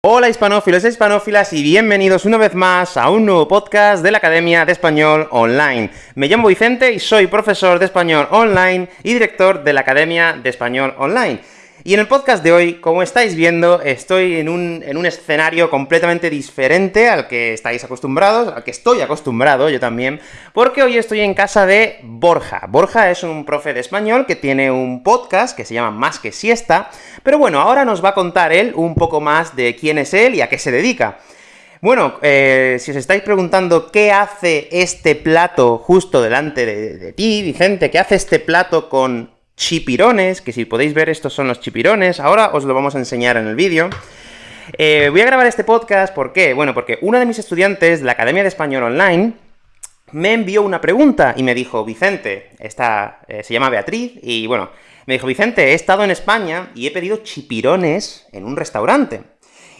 Hola hispanófilos e hispanófilas y bienvenidos una vez más a un nuevo podcast de la Academia de Español Online. Me llamo Vicente y soy profesor de Español Online y director de la Academia de Español Online. Y en el podcast de hoy, como estáis viendo, estoy en un, en un, escenario completamente diferente al que estáis acostumbrados, al que estoy acostumbrado yo también, porque hoy estoy en casa de Borja. Borja es un profe de español que tiene un podcast que se llama Más que Siesta, pero bueno, ahora nos va a contar él un poco más de quién es él y a qué se dedica. Bueno, eh, si os estáis preguntando qué hace este plato justo delante de, de ti, Vicente, qué hace este plato con chipirones, que si podéis ver estos son los chipirones, ahora os lo vamos a enseñar en el vídeo. Eh, voy a grabar este podcast, ¿por qué? Bueno, porque uno de mis estudiantes de la Academia de Español Online me envió una pregunta y me dijo, Vicente, esta eh, se llama Beatriz, y bueno, me dijo, Vicente, he estado en España y he pedido chipirones en un restaurante.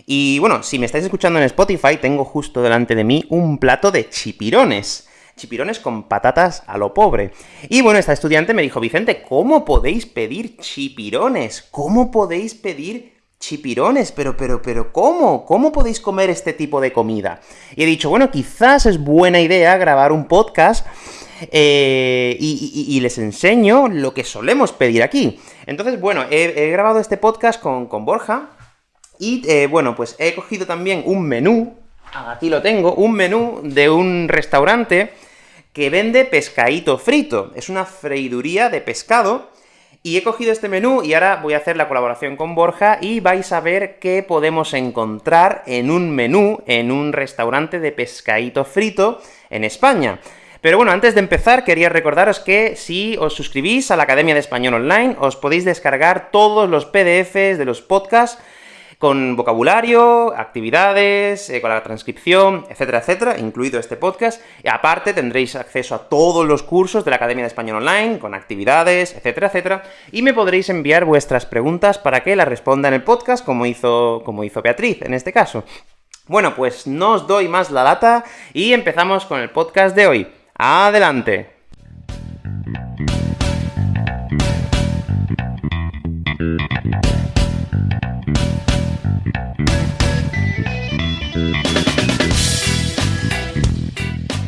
Y bueno, si me estáis escuchando en Spotify, tengo justo delante de mí un plato de chipirones chipirones con patatas a lo pobre. Y bueno, esta estudiante me dijo, Vicente, ¿cómo podéis pedir chipirones? ¿Cómo podéis pedir chipirones? Pero, pero, pero, ¿cómo? ¿Cómo podéis comer este tipo de comida? Y he dicho, bueno, quizás es buena idea grabar un podcast eh, y, les enseño lo que solemos pedir aquí. Entonces, bueno, he, grabado este podcast con, con Borja, y, eh, bueno, pues he cogido también un menú, aquí lo tengo, un menú de un restaurante que vende pescadito frito. Es una freiduría de pescado, y he cogido este menú, y ahora voy a hacer la colaboración con Borja, y vais a ver qué podemos encontrar en un menú, en un restaurante de pescadito frito en España. Pero bueno, antes de empezar, quería recordaros que si os suscribís a la Academia de Español Online, os podéis descargar todos los PDFs de los podcasts con vocabulario, actividades, eh, con la transcripción, etcétera, etcétera, incluido este podcast, y aparte tendréis acceso a todos los cursos de la Academia de Español Online, con actividades, etcétera, etcétera, y me podréis enviar vuestras preguntas para que las responda en el podcast, como hizo, como hizo Beatriz, en este caso. Bueno, pues no os doy más la lata, y empezamos con el podcast de hoy. ¡Adelante!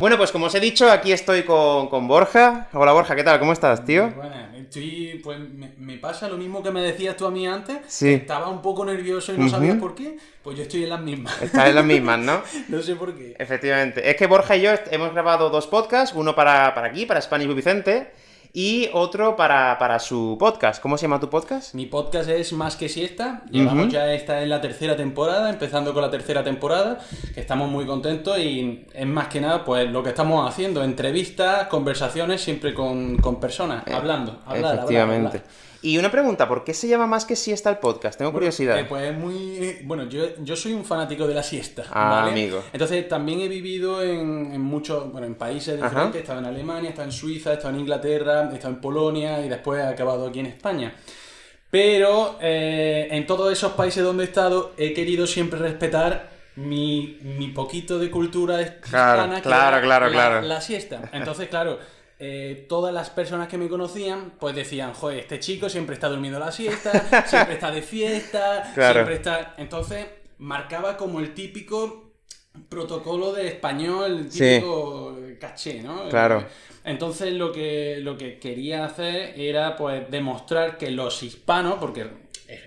Bueno, pues como os he dicho, aquí estoy con, Borja. Hola Borja, ¿qué tal? ¿Cómo estás, tío? Bueno, estoy, pues me, pasa lo mismo que me decías tú a mí antes. Sí. Estaba un poco nervioso y no sabía por qué. Pues yo estoy en las mismas. Estás en las mismas, ¿no? no sé por qué. Efectivamente. Es que Borja y yo hemos grabado dos podcasts, uno para, para aquí, para Spanish Vicente, y otro para, su podcast. ¿Cómo se llama tu podcast? Mi podcast es Más que Siesta. Llevamos ya esta en la tercera temporada, empezando con la tercera temporada, que estamos muy contentos y es más que nada pues lo que estamos haciendo, entrevistas, conversaciones, siempre con, personas, eh, hablando, hablar, Efectivamente. Y una pregunta, ¿por qué se llama más que siesta el podcast? Tengo curiosidad. Eh, pues es muy... Bueno, yo, yo soy un fanático de la siesta, ah, amigo. Entonces también he vivido en, en muchos, bueno, en países diferentes, he estado en Alemania, he estado en Suiza, he estado en Inglaterra, he estado en Polonia y después he acabado aquí en España. Pero eh, en todos esos países donde he estado he querido siempre respetar mi, mi poquito de cultura hispana, claro, claro, claro, la siesta. Entonces, claro... Eh, todas las personas que me conocían, pues decían, joder, este chico siempre está durmiendo la siesta, siempre está de fiesta, siempre está... Entonces, marcaba como el típico protocolo de español, el típico caché, ¿no? Claro. Entonces, lo que, lo que quería hacer era, pues, demostrar que los hispanos, porque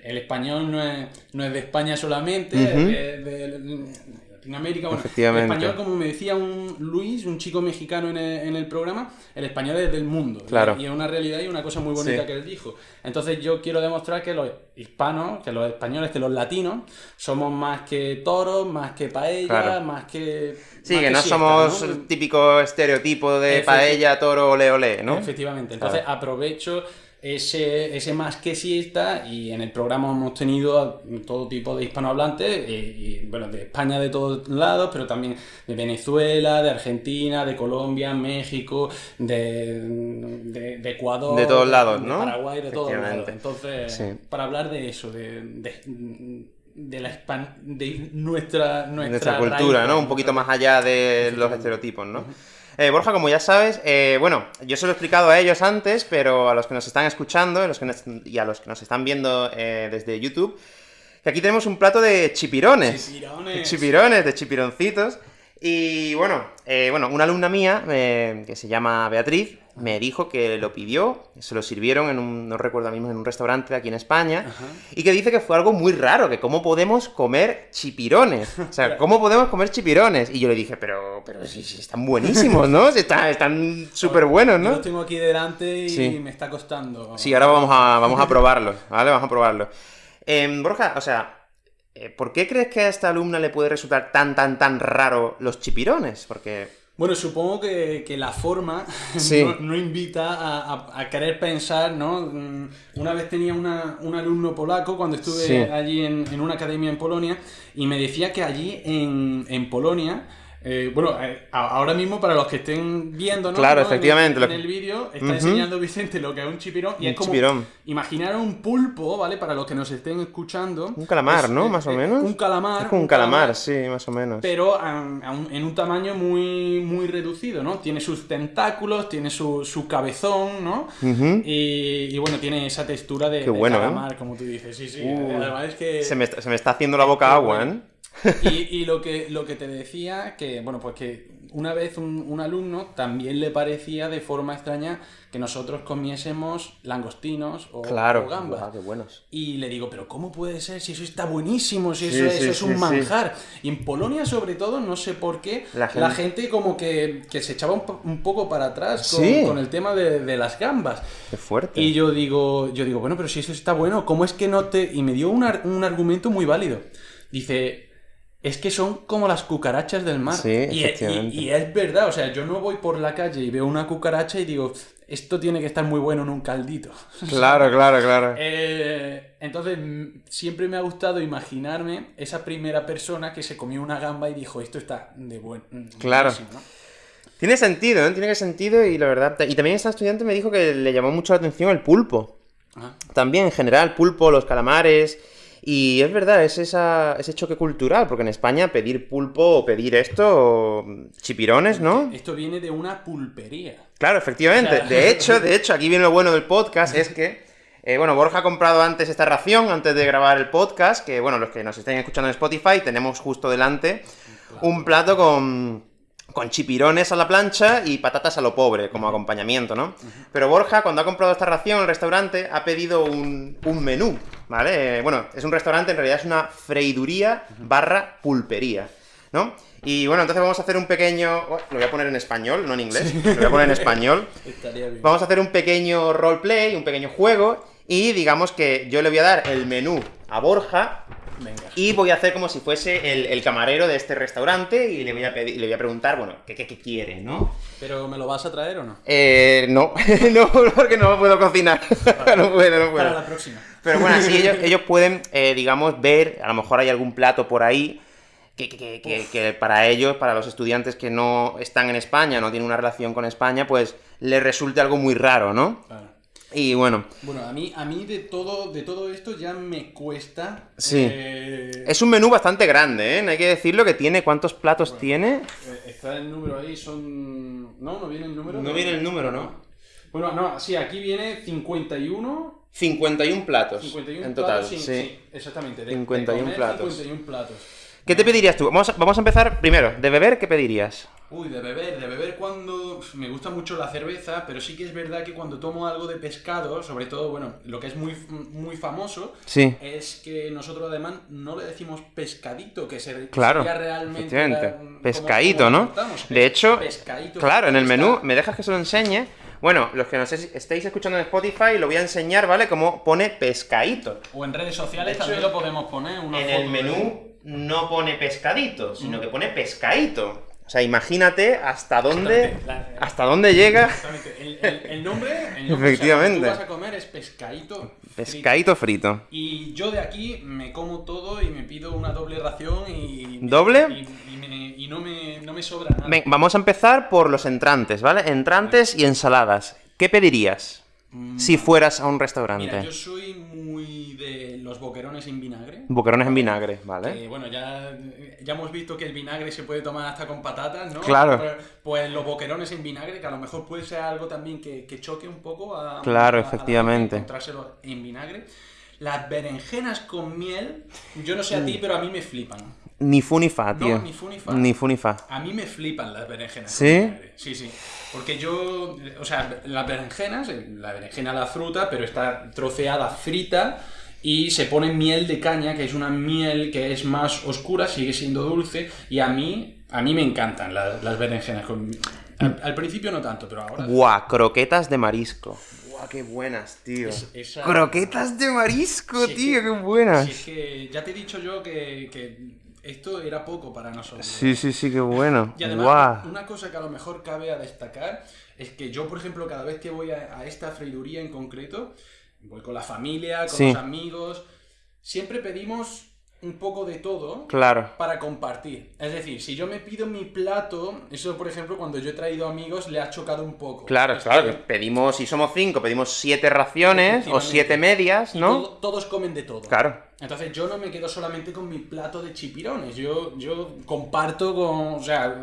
el español no es, no es de España solamente, es de, Latinoamérica. Bueno, el español, como me decía un Luis, un chico mexicano en el, programa, el español es del mundo. Claro. Y, es una realidad y una cosa muy bonita que él dijo. Entonces yo quiero demostrar que los hispanos, que los españoles, que los latinos, somos más que toros, más que paella, más que... Sí, que, no somos el típico estereotipo de paella, toro, ole, ole, ¿no? Efectivamente. Entonces aprovecho ese, ese más que siesta y en el programa hemos tenido todo tipo de hispanohablantes, eh, y, bueno, de España de todos lados, pero también de Venezuela, de Argentina, de Colombia, México, de, de, Ecuador, de todos lados, ¿no? Paraguay, de todos lados. Entonces, para hablar de eso, de, de la de nuestra, nuestra, cultura, ¿no? Un poquito más allá de los estereotipos, ¿no? Eh, Borja, como ya sabes, eh, bueno, yo se lo he explicado a ellos antes, pero a los que nos están escuchando y a los que nos están viendo eh, desde YouTube, que aquí tenemos un plato de chipirones. Chipirones. De chipirones, de chipironcitos. Y bueno, bueno, una alumna mía, que se llama Beatriz, me dijo que lo pidió, se lo sirvieron en un, no recuerdo mismo, en un restaurante aquí en España, Ajá. y que dice que fue algo muy raro, que cómo podemos comer chipirones. O sea, ¿cómo podemos comer chipirones? Y yo le dije, pero, pero si, si están buenísimos, ¿no? Si están, están súper buenos, Yo ¿no? los tengo aquí delante y Sí. me está costando. Sí, ahora vamos a, vamos a probarlos, ¿vale? Vamos a probarlos. Em, Borja, o sea, eh, ¿por qué crees que a esta alumna le puede resultar tan, tan, tan raro los chipirones? Porque... Bueno, supongo que, que la forma Sí. no, no invita a, a- a querer pensar, ¿no? Mm, Una vez tenía una- un alumno polaco cuando estuve Sí. allí en, en una academia en Polonia y me decía que allí en, en Polonia, eh, bueno, eh, ahora mismo para los que estén viendo, ¿no? Claro, efectivamente, En el, vídeo está enseñando Vicente lo que es un chipirón y Un es como chipirón. imaginar un pulpo, ¿vale? Para los que nos estén escuchando. Un calamar, Es- ¿no? es- Más o menos. Un calamar. Es como un calamar, sí, más o menos. Pero a- a un- en un tamaño muy, muy reducido, ¿no? Tiene sus tentáculos, tiene su, su cabezón, ¿no? Y, y bueno, tiene esa textura de, Qué de bueno, ¿eh? calamar, como tú dices. Sí, sí. Uh, Además es que... Se me, está- se me está haciendo la boca agua. ¿eh? Y, y lo, que, lo que te decía, que bueno, pues que una vez un, un alumno también le parecía de forma extraña que nosotros comiésemos langostinos o, Claro. o gambas. Guau, qué buenos. Y le digo, pero ¿cómo puede ser si eso está buenísimo, si Sí, eso, sí, eso es sí, un manjar? Y en Polonia, sobre todo, no sé por qué, La la gente- como que, que se echaba un, un poco para atrás con el tema de, de las gambas. Qué fuerte. Y yo digo, yo digo, bueno, pero si eso está bueno, ¿cómo es que no te...? Y me dio un, ar- un argumento muy válido. Dice, es que son como las cucarachas del mar. Sí, y, y- efectivamente. y es verdad, o sea, yo no voy por la calle y veo una cucaracha y digo, esto tiene que estar muy bueno en un caldito. Claro, claro, claro. Eh, entonces, siempre me ha gustado imaginarme esa primera persona que se comió una gamba y dijo, esto está de buen... mm, Claro. buenísimo", ¿no? Tiene sentido, ¿eh? Tiene que sentido y la verdad... Y también esta estudiante me dijo que le llamó mucho la atención el pulpo. Ah, También en general, pulpo, los calamares... Y es verdad, es esa, ese choque cultural, porque en España pedir pulpo o pedir esto, o chipirones, ¿no? Esto viene de una pulpería. Claro, efectivamente. O sea- De hecho, de hecho, aquí viene lo bueno del podcast, es que, eh, bueno, Borja ha comprado antes esta ración, antes de grabar el podcast, que, bueno, los que nos estén escuchando en Spotify, tenemos justo delante un plato con, con chipirones a la plancha y patatas a lo pobre, como acompañamiento, ¿no? Pero Borja, cuando ha comprado esta ración en el restaurante, ha pedido un, un menú, ¿vale? Bueno, es un restaurante, en realidad es una freiduría barra pulpería, ¿no? Y bueno, entonces vamos a hacer un pequeño... oh, lo voy a poner en español, no en inglés. Lo voy a poner en español. Vamos a hacer un pequeño roleplay, un pequeño juego. Y digamos que yo le voy a dar el menú a Borja Venga. y voy a hacer como si fuese el, el camarero de este restaurante y le voy a, pedir, le voy a preguntar, bueno, ¿qué, qué, qué quiere, no? ¿Pero me lo vas a traer o no? Eh, no, no, porque no puedo cocinar. no puedo, no Para puedo. la próxima. Pero bueno, así ellos, ellos pueden, eh, digamos, ver, a lo mejor hay algún plato por ahí que, que- que- que- que para ellos, para los estudiantes que no están en España, no tienen una relación con España, pues les resulte algo muy raro, ¿no? Claro. Y bueno, Bueno, a mí, a mí de todo, de todo esto ya me cuesta. Sí. eh, es un menú bastante grande, ¿eh? Hay que decirlo que tiene, ¿cuántos platos tiene? eh, Está el número ahí, son. No, no viene el número. No viene el número, ¿no? Bueno, no, sí, aquí viene 51. 51 platos 51 en total, platos, sí, sí. sí, exactamente. de- de 51 comer, platos. 51 platos. ¿Qué te pedirías tú? Vamos a, vamos a empezar primero, de beber, ¿qué pedirías? Uy, de beber, de beber cuando me gusta mucho la cerveza, pero sí que es verdad que cuando tomo algo de pescado, sobre todo, bueno, lo que es muy, muy famoso, Sí. es que nosotros además no le decimos pescadito, que se- Claro, sería realmente la- como- Pescadito, como ¿no? cortamos. De hecho, Pescadito, claro, en el menú, ¿me dejas que se lo enseñe? Bueno, los que nos es- estéis escuchando en Spotify, lo voy a enseñar, ¿vale? Cómo pone pescadito. O en redes sociales hecho, también lo podemos poner. Una En foto el de- menú no pone pescadito, sino que pone pescadito. O sea, imagínate hasta dónde, la- hasta dónde llega. El, el- el nombre, el nombre, Efectivamente. O sea, tú vas a comer es pescadito. pescadito frito. Y yo de aquí me como todo y me pido una doble ración y... ¿Doble? Y, y me- y no, me, no me sobra nada. Ven, vamos a empezar por los entrantes, ¿vale? Entrantes y ensaladas. ¿Qué pedirías Mm, si fueras a un Mira, restaurante? yo soy muy los boquerones en vinagre. Boquerones en vinagre, ¿vale? Que, bueno, ya, ya hemos visto que el vinagre se puede tomar hasta con patatas, ¿no? Claro. Pues, pues los boquerones en vinagre, que a lo mejor puede ser algo también que, que choque un poco a... Claro, a- a efectivamente. encontrárselo en vinagre. Las berenjenas con miel, yo no sé a ti, pero a mí me flipan. Ni fu ni fa, No, tío. ni fu ni fa. Ni fu ni fa. A mí me flipan las berenjenas. ¿Sí? Sí, sí. Porque yo, o sea, las berenjenas, eh, la berenjena la fruta, pero está troceada frita y se pone miel de caña, que es una miel que es más oscura, sigue siendo dulce y a mí, a mí me encantan las, las berenjenas. Con... Al, al principio no tanto, pero ahora... Buah, croquetas de marisco. Buah, qué buenas, tío. Es- esa- Croquetas de marisco, Sí, tío, que- qué buenas. Si es que ya te he dicho yo que, que esto era poco para nosotros. Sí, sí, sí, qué bueno. Y además, Guau. una cosa que a lo mejor cabe a destacar es que yo, por ejemplo, cada vez que voy a, a esta freiduría en concreto, voy con la familia, con Sí. los amigos, siempre pedimos un poco de todo Claro. para compartir. Es decir, si yo me pido mi plato, eso, por ejemplo, cuando yo he traído amigos, le ha chocado un poco. Claro, Es claro, que- pedimos, si somos cinco, pedimos siete raciones o siete medias, ¿no? todo- todos comen de todo. Claro. Entonces yo no me quedo solamente con mi plato de chipirones, yo, yo comparto con, o sea,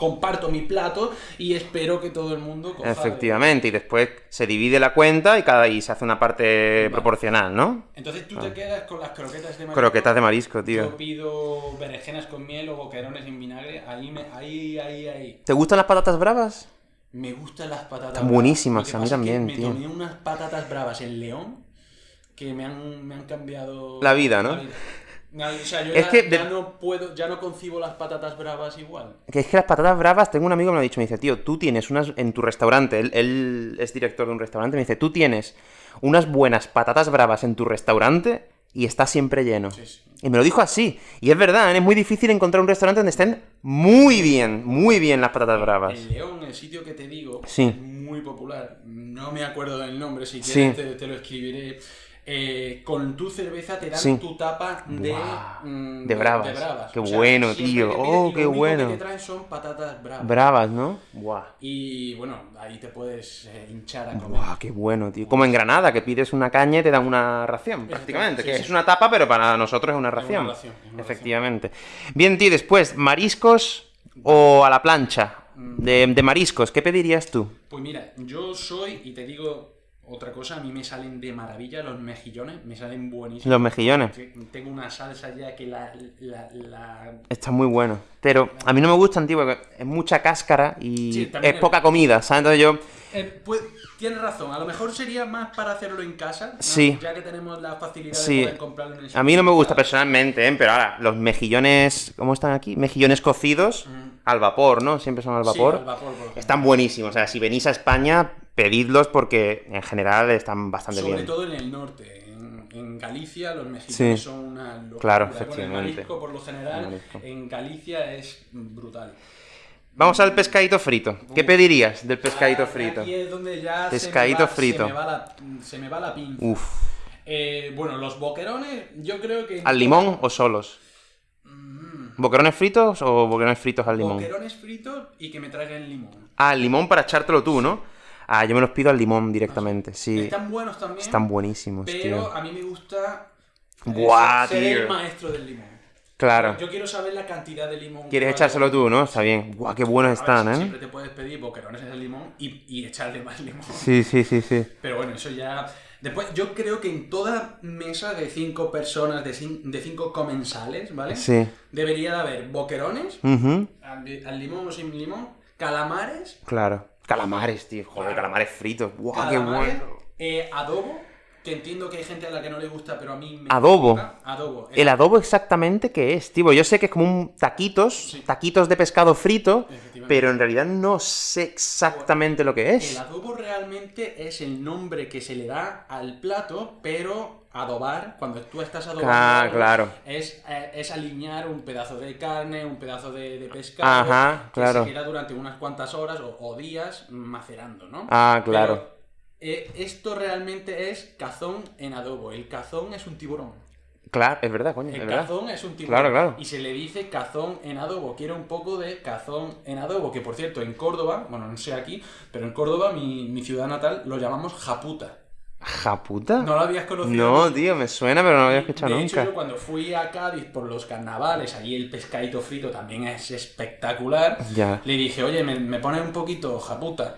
comparto mi plato y espero que todo el mundo coja Efectivamente, y después se divide la cuenta y cada y se hace una parte proporcional, ¿no? Entonces tú te quedas con las croquetas de marisco. Croquetas de marisco, tío. Yo pido berenjenas con miel o boquerones en vinagre, ahí, me, ahí, ahí, ahí. ¿Te gustan las patatas bravas? Me gustan las patatas Están bravas. buenísimas, que a mí pasa es que también, me tío. tomé unas patatas bravas en León que me han, me han cambiado... La vida, ¿no? No, O sea, yo Es ya, que de- ya no puedo, ya no concibo las patatas bravas igual. Que es que las patatas bravas, tengo un amigo que me lo ha dicho, me dice, tío, tú tienes unas en tu restaurante, él, él es director de un restaurante, me dice, tú tienes unas buenas patatas bravas en tu restaurante y está siempre lleno. Sí, sí. Y me lo dijo así. Y es verdad, ¿eh? es muy difícil encontrar un restaurante donde estén muy bien, muy bien las patatas bravas. El León, el sitio que te digo, Sí. es muy popular. No me acuerdo del nombre, si quieres te, te lo escribiré. Eh, con tu cerveza te dan Sí. tu tapa de, mm, de bravas. Qué O sea, bueno, tío. que Oh, lo qué bueno. que te traen son patatas bravas. Bravas, ¿no? Buah. y bueno, ahí te puedes eh, hinchar a comer. Buah, qué bueno, tío. Como en Granada, que pides una caña y te dan una ración, prácticamente. sí, que sí. es una tapa, pero para nosotros es una una ración. ración, es una Efectivamente. Bien, tío, después, mariscos o a la plancha. De, de mariscos, ¿qué pedirías tú? Pues mira, yo soy, y te digo otra cosa, a mí me salen de maravilla los mejillones, me salen buenísimos. Los mejillones. Tengo una salsa ya que la, la, la Está muy bueno. Pero a mí no me gustan, tío, porque es mucha cáscara y Sí, es poca comida, ¿sabes? Entonces yo... Eh, pues, tienes razón, a lo mejor sería más para hacerlo en casa, ¿no? Sí. ya que tenemos la facilidad Sí. de poder comprarlo en el A mí no me gusta personalmente, ¿eh? Pero ahora, los mejillones... ¿Cómo están aquí? Mejillones cocidos al vapor, ¿no? Siempre son al Mm. Sí, vapor. al vapor, por. Están buenísimos. O sea, si venís a España, pedidlos porque en general están bastante Sobre bien. todo en el norte, en, en Galicia los Sí. son una locura. Claro, Bueno, el efectivamente. marisco, por lo general, El en Galicia es brutal. Vamos al pescadito frito. ¿Qué pedirías del pescadito Ah, frito? Aquí es donde ya Pescadito se me va, frito. Se me va la, se me va la pinza. Uf. Eh, bueno, los boquerones, yo creo que... ¿Al limón o solos? ¿Boquerones fritos o boquerones fritos al limón? Boquerones fritos y que me traigan limón. Ah, al limón para echártelo tú, ¿no? Ah, yo me los pido al limón directamente, sí. Están buenos también. Están buenísimos, Pero tío. a mí me gusta eh, Buah, ser tío. el maestro del limón. Claro. Yo quiero saber la cantidad de limón. Quieres que echárselo tú, ¿no? Está bien. Buah, qué buenos A están, ¿eh? Siempre te puedes pedir boquerones de limón y, y echarle más limón. Sí, sí, sí, sí. Pero bueno, eso ya. Después, yo creo que en toda mesa de cinco personas, de, cin- de cinco comensales, ¿vale? Sí. Debería de haber boquerones, al, al limón o sin limón, calamares, Claro. Calamares, tío. Joder, calamares fritos. Buah, qué bueno. eh, adobo, que entiendo que hay gente a la que no le gusta, pero a mí me Adobo. gusta. Adobo. ¿El adobo exactamente qué es, tío? Yo sé que es como un taquitos, Sí. taquitos de pescado frito, pero en realidad no sé exactamente lo que El es. adobo realmente es el nombre que se le da al plato, pero adobar, cuando tú estás adobando, Ah, claro. es, eh, es alinear un pedazo de carne, un pedazo de, de pescado, Ajá, que claro. se queda durante unas cuantas horas o, o días macerando, ¿no? Ah, claro. Pero, eh, esto realmente es cazón en adobo. El cazón es un tiburón. Claro, es verdad, coño, El es verdad. cazón es un tiburón. Claro, claro. Y se le dice cazón en adobo. Quiero un poco de cazón en adobo. Que por cierto, en Córdoba, bueno, no sé aquí, pero en Córdoba, mi, mi ciudad natal, lo llamamos japuta. ¿Japuta? ¿No lo habías conocido? No, tío, me suena, pero no lo había escuchado de hecho, nunca. yo cuando fui a Cádiz por los carnavales, allí el pescadito frito también es espectacular. Ya. Le dije, oye, me, me pones un poquito japuta.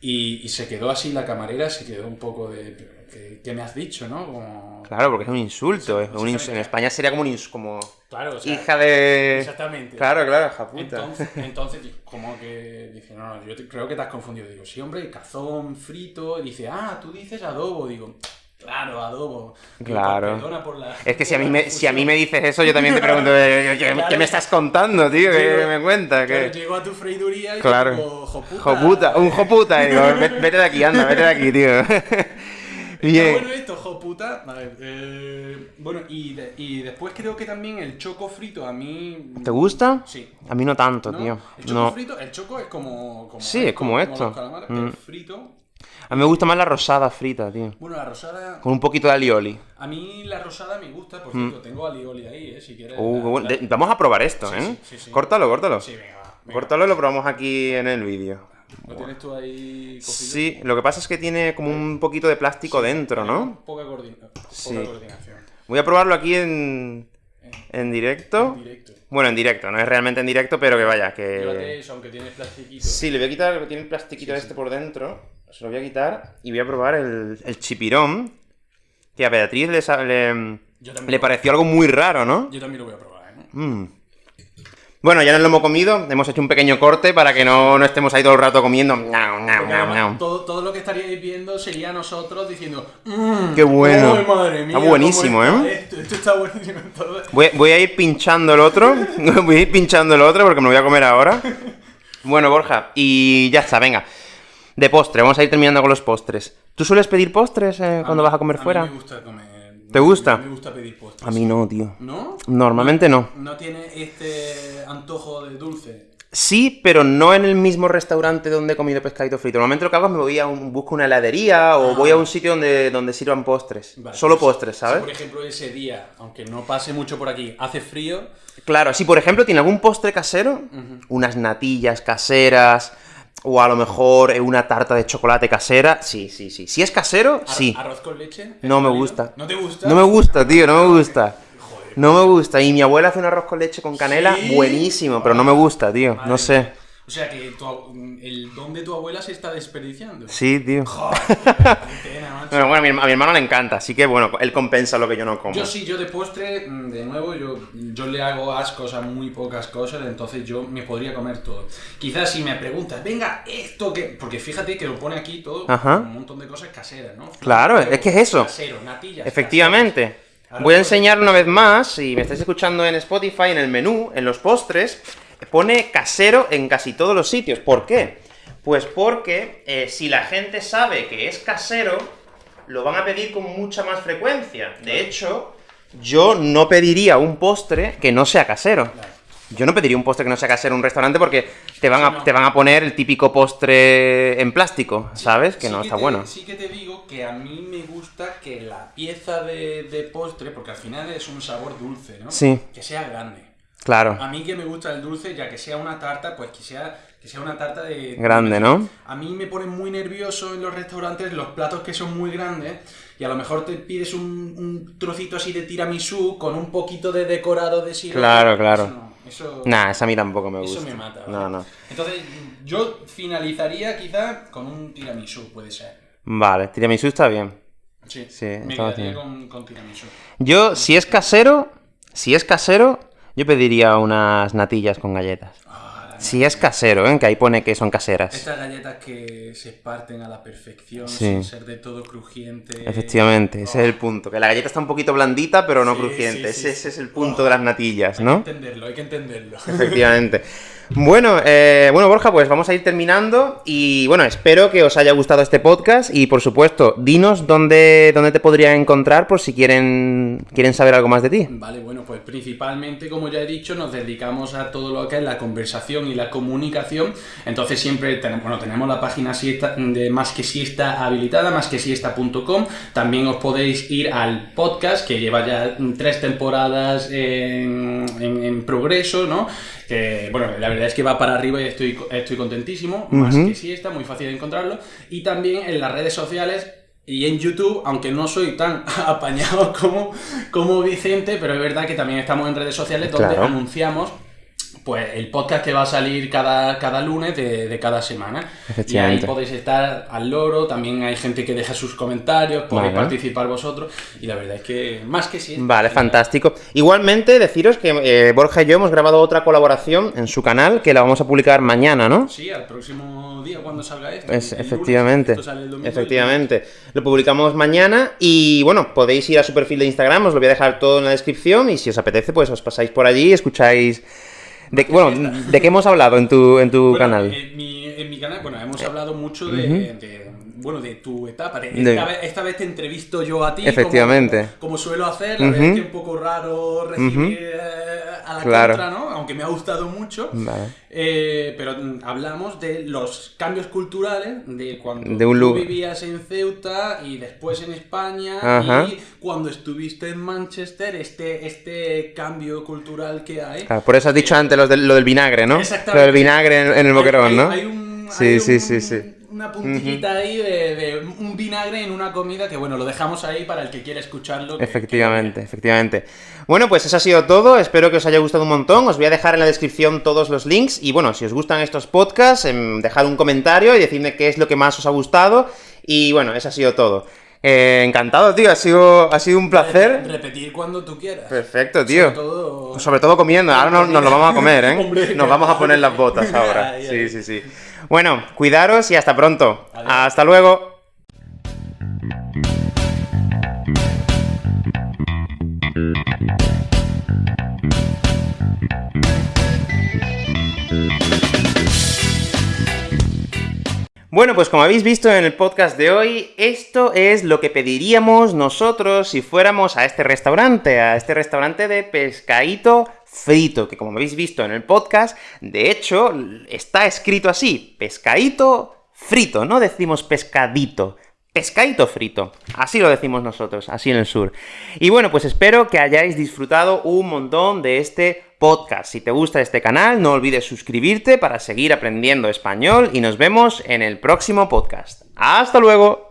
Y, y se quedó así la camarera, se quedó un poco de. ¿Qué, qué me has dicho, no? Como... Claro, porque es un insulto. un ins- en España sería como un ins- como Claro, o sea, hija de. Exactamente. Claro, claro, hija puta. Entonces, entonces, como que dice, no, no, yo te- creo que te has confundido. Digo, sí, hombre, cazón frito. Y dice, ah, tú dices adobo. Digo, claro, adobo. Digo, Claro. Perdona por la. Es que si a mí me, si a mí me dices eso, yo también te pregunto, eh, ¿qué, Claro. qué me estás contando, tío? ¿Qué Llego- me cuentas? Claro, ¿Qué? llego a tu freiduría y Claro. digo, joputa. Joputa, un joputa. Digo, "Ve- vete de aquí, anda, vete de aquí, tío. Está Bien. bueno esto, joputa. A ver, eh, bueno, y, de- y después creo que también el choco frito a mí... ¿Te gusta? Sí. A mí no tanto, ¿No? tío. El choco No. frito, el choco es como... como Sí, es como esto. los calamares, Mm. El frito... A mí me gusta más la rosada frita, tío. Bueno, la rosada... Con un poquito de alioli. A mí la rosada me gusta, por cierto, tengo alioli ahí, eh, si quieres. Mm. Uh, la- qué bueno. la- De- vamos a probar esto, Sí, ¿eh? sí, sí, sí. Córtalo, córtalo. Sí, venga, va. venga. Córtalo y lo probamos aquí en el vídeo. ¿Lo tienes tú ahí cogido? Sí, lo que pasa es que tiene como un poquito de plástico dentro, ¿no? Poca, coordina- poca Sí. coordinación. Voy a probarlo aquí en, en directo. En directo. Bueno, en directo, no es realmente en directo, pero que vaya, Llévate que... eso, aunque tiene plastiquito. Sí, le voy a quitar, tiene el plastiquito este por dentro, se lo voy a quitar y voy a probar el, el chipirón, que a Beatriz le, le, pareció algo muy raro, ¿no? Yo también lo voy a probar, ¿eh? Mm. Bueno, ya nos lo hemos comido, hemos hecho un pequeño corte para que no, no estemos ahí todo el rato comiendo. Todo, todo lo que estaríais viendo sería nosotros diciendo mmm, Qué bueno. ¡Ay, madre mía! Está buenísimo, está ¿eh? Esto, esto está buenísimo. Todo- Voy, voy a ir pinchando el otro, voy a ir pinchando el otro porque me lo voy a comer ahora. Bueno, Borja, y ya está, venga. De postre, vamos a ir terminando con los postres. ¿Tú sueles pedir postres eh, cuando mí- vas a comer mí fuera? me gusta comer. ¿Te gusta? Me gusta pedir postres. A mí no, tío. ¿No? Normalmente no. No tiene este antojo de dulce. Sí, pero no en el mismo restaurante donde he comido pescadito frito. Normalmente lo que hago es me voy a un, busco una heladería o voy a un sitio donde, donde sirvan postres. Vale, Solo pues, postres, si, ¿sabes? por ejemplo, ese día, aunque no pase mucho por aquí, hace frío, Claro, si por ejemplo tiene algún postre casero, unas natillas caseras, o a lo mejor eh, una tarta de chocolate casera, sí, sí, sí. Si es casero, ar- sí. arroz con leche. ¿es No me gusta. ¿No te gusta? No me gusta, tío, no me gusta. Joder. No me gusta. Y mi abuela hace un arroz con leche con canela, ¿Sí? buenísimo, pero no me gusta, tío. Madre No sé. O sea que tu el don de tu abuela se está desperdiciando. Sí, tío. Joder, qué pena, macho. Bueno, bueno, a mi, herma- a mi hermano le encanta, así que bueno, él compensa lo que yo no como. Yo sí, yo de postre, mm, de nuevo, yo, yo le hago ascos a muy pocas cosas, entonces yo me podría comer todo. Quizás si me preguntas, venga, esto que... Porque fíjate que lo pone aquí todo, Ajá. un montón de cosas caseras, ¿no? Claro, Huevo es que es eso. Casero, natillas. Efectivamente. Ahora Voy a enseñar una vez más, si me estáis escuchando en Spotify, en el menú, en los postres, pone casero en casi todos los sitios. ¿Por qué? Pues porque eh, si la gente sabe que es casero, lo van a pedir con mucha más frecuencia. De hecho, yo no pediría un postre que no sea casero. Yo no pediría un postre que no sea casero en un restaurante porque te van, a, te van a poner el típico postre en plástico, ¿sabes? Que Sí no está te- bueno. Sí que te digo que a mí me gusta que la pieza de, de postre, porque al final es un sabor dulce, ¿no? Sí. Que sea grande. Claro. A mí que me gusta el dulce, ya que sea una tarta, pues que sea, que sea una tarta de... Grande, ¿no? A mí me pone muy nervioso en los restaurantes los platos que son muy grandes y a lo mejor te pides un, un trocito así de tiramisú con un poquito de decorado de sirope. Claro, claro. Eso no, eso, Nah, esa a mí tampoco me eso gusta. me mata. ¿vale? No, no. Entonces, yo finalizaría quizá con un tiramisú, puede ser. Vale, tiramisú está bien. Sí, Sí, me quedaría bien. con, con tiramisú. Yo, si es casero, si es casero, yo pediría unas natillas con galletas. Ah, Si es casero, ¿eh? Que ahí pone que son caseras. Estas galletas que se parten a la perfección, Sí. sin ser de todo crujiente. Efectivamente, ese es el punto. Que la galleta está un poquito blandita, pero no Sí, crujiente. sí, ese, es el punto de las natillas, Hay ¿no? que entenderlo, hay que entenderlo. Efectivamente. Bueno, eh, bueno, Borja, pues vamos a ir terminando. Y bueno, espero que os haya gustado este podcast. Y por supuesto, dinos dónde, dónde te podrían encontrar por si quieren, quieren saber algo más de ti. Vale, bueno, pues principalmente, como ya he dicho, nos dedicamos a todo lo que es la conversación y la comunicación. Entonces siempre tenemos, bueno, tenemos la página siesta, de Más que Siesta habilitada, másquesiesta.com. También os podéis ir al podcast, que lleva ya tres temporadas en- en progreso, ¿no? Que, bueno, la verdad es que va para arriba y estoy, estoy contentísimo. Más Ujú. que Siesta, muy fácil de encontrarlo. Y también en las redes sociales y en YouTube, aunque no soy tan apañado como, como Vicente, pero es verdad que también estamos en redes sociales donde Claro. anunciamos pues el podcast que va a salir cada, cada lunes de, de cada semana. Y ahí podéis estar al loro, también hay gente que deja sus comentarios, podéis Vale. participar vosotros, y la verdad es que más que sí. Vale, fantástico. Igualmente, deciros que eh, Borja y yo hemos grabado otra colaboración en su canal, que la vamos a publicar mañana, ¿no? Sí, al próximo día cuando salga esto. Es, el lunes, efectivamente, esto sale el domingo, efectivamente. Lo publicamos mañana y bueno, podéis ir a su perfil de Instagram, os lo voy a dejar todo en la descripción y si os apetece, pues os pasáis por allí escucháis... De, bueno, ¿de qué hemos hablado en tu, en tu Bueno, canal? En mi, en mi canal, bueno, hemos hablado mucho de, de, bueno, de tu etapa. De- De- esta, vez, esta vez te entrevisto yo a ti. Efectivamente. Como, como suelo hacer, la verdad es que es un poco raro recibir eh, a la Claro. contra, ¿no? Aunque me ha gustado mucho. Vale. Eh, pero hablamos de los cambios culturales, de cuando De un tú vivías en Ceuta y después en España Ajá. y cuando estuviste en Manchester, este, este cambio cultural que hay. Por eso has dicho antes lo del, lo del vinagre, ¿no? Exactamente. Lo del vinagre en, en el boquerón, Hay- ¿no? Hay, un, Sí, hay sí, un- sí, sí. Una puntillita ahí de, de un vinagre en una comida que, bueno, lo dejamos ahí para el que quiera escucharlo. que- Efectivamente, efectivamente. Bueno, pues eso ha sido todo. Espero que os haya gustado un montón. Os voy a dejar en la descripción todos los links. Y bueno, si os gustan estos podcasts, em, dejad un comentario y decidme qué es lo que más os ha gustado. Y bueno, eso ha sido todo. Eh, encantado, tío. Ha sido, ha sido un placer. Repetir cuando tú quieras. Perfecto, tío. Sobre todo- Sobre todo comiendo. Ahora no- nos lo vamos a comer, ¿eh? Hombre, Nos vamos a poner las botas ahora. Sí, sí, sí. Bueno, cuidaros y hasta pronto. Adiós. Hasta luego. Bueno, pues como habéis visto en el podcast de hoy, esto es lo que pediríamos nosotros si fuéramos a este restaurante, a este restaurante de pescadito frito, que como habéis visto en el podcast, de hecho, está escrito así, pescadito frito, no decimos pescadito. Pescadito frito, así lo decimos nosotros, así en el sur. Y bueno, pues espero que hayáis disfrutado un montón de este podcast. Si te gusta este canal, no olvides suscribirte para seguir aprendiendo español y nos vemos en el próximo podcast. ¡Hasta luego!